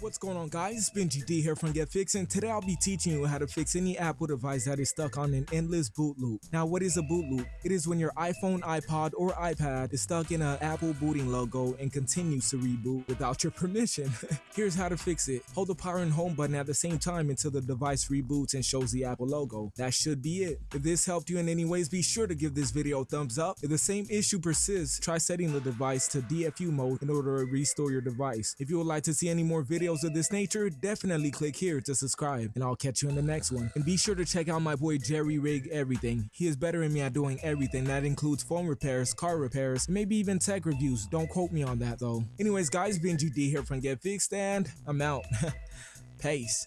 What's going on guys, it's Benji D here from Get Fix and today I'll be teaching you how to fix any Apple device that is stuck on an endless boot loop. Now what is a boot loop? It is when your iPhone, iPod, or iPad is stuck in an Apple booting logo and continues to reboot without your permission. Here's how to fix it. Hold the power and home button at the same time until the device reboots and shows the Apple logo. That should be it. If this helped you in any ways, be sure to give this video a thumbs up. If the same issue persists, try setting the device to DFU mode in order to restore your device. If you would like to see any more videos videos of this nature, definitely click here to subscribe, and I'll catch you in the next one. And be sure to check out my boy Jerry Rig Everything. He is better than me at doing everything. That includes phone repairs, car repairs, maybe even tech reviews. Don't quote me on that though. Anyways, guys, Benji D here from Get Fixed, and I'm out. Peace.